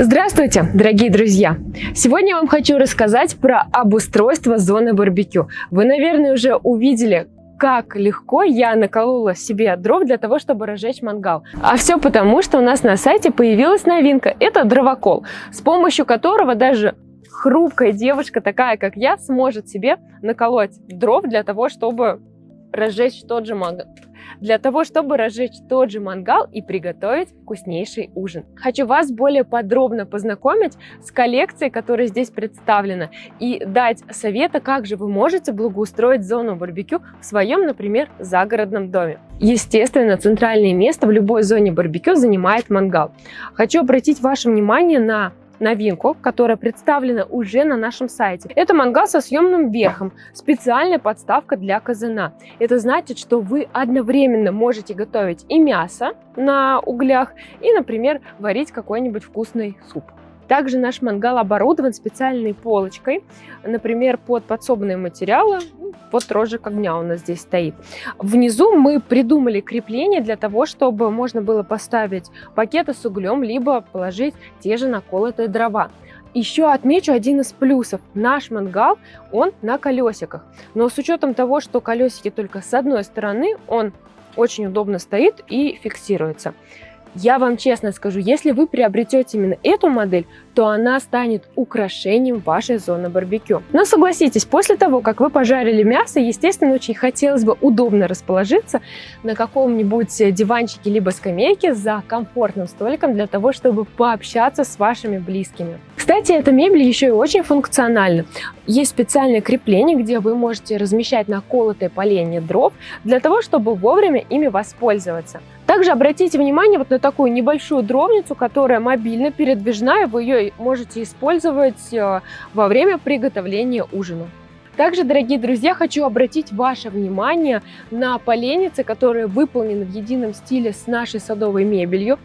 Здравствуйте, дорогие друзья! Сегодня я вам хочу рассказать про обустройство зоны барбекю. Вы, наверное, уже увидели, как легко я наколола себе дров для того, чтобы разжечь мангал. А все потому, что у нас на сайте появилась новинка. Это дровокол, с помощью которого даже хрупкая девушка, такая как я, сможет себе наколоть дров для того, чтобы разжечь тот же мангал для того, чтобы разжечь тот же мангал и приготовить вкуснейший ужин. Хочу вас более подробно познакомить с коллекцией, которая здесь представлена, и дать советы, как же вы можете благоустроить зону барбекю в своем, например, загородном доме. Естественно, центральное место в любой зоне барбекю занимает мангал. Хочу обратить ваше внимание на новинку, которая представлена уже на нашем сайте. Это мангал со съемным верхом, специальная подставка для казана. Это значит, что вы одновременно можете готовить и мясо на углях, и, например, варить какой-нибудь вкусный суп. Также наш мангал оборудован специальной полочкой, например, под подсобные материалы, вот рожек огня у нас здесь стоит. Внизу мы придумали крепление для того, чтобы можно было поставить пакеты с углем, либо положить те же наколотые дрова. Еще отмечу один из плюсов. Наш мангал, он на колесиках. Но с учетом того, что колесики только с одной стороны, он очень удобно стоит и фиксируется. Я вам честно скажу, если вы приобретете именно эту модель, то она станет украшением вашей зоны барбекю. Но согласитесь, после того, как вы пожарили мясо, естественно, очень хотелось бы удобно расположиться на каком-нибудь диванчике либо скамейке за комфортным столиком для того, чтобы пообщаться с вашими близкими. Кстати, эта мебель еще и очень функциональна. Есть специальное крепление, где вы можете размещать наколотые поленья дров для того, чтобы вовремя ими воспользоваться. Также обратите внимание вот на такую небольшую дровницу, которая мобильно передвижная, вы ее можете использовать э, во время приготовления ужина. Также, дорогие друзья, хочу обратить ваше внимание на поленницы, которые выполнены в едином стиле с нашей садовой мебелью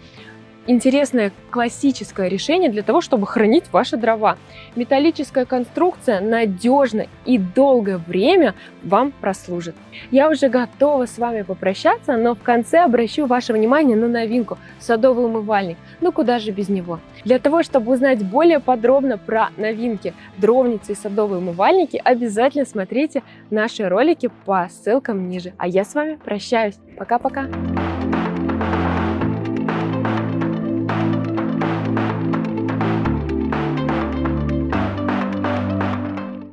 интересное классическое решение для того, чтобы хранить ваши дрова. Металлическая конструкция надежно и долгое время вам прослужит. Я уже готова с вами попрощаться, но в конце обращу ваше внимание на новинку – садовый умывальник. Ну куда же без него? Для того, чтобы узнать более подробно про новинки дровницы и садовые умывальники, обязательно смотрите наши ролики по ссылкам ниже. А я с вами прощаюсь. Пока-пока!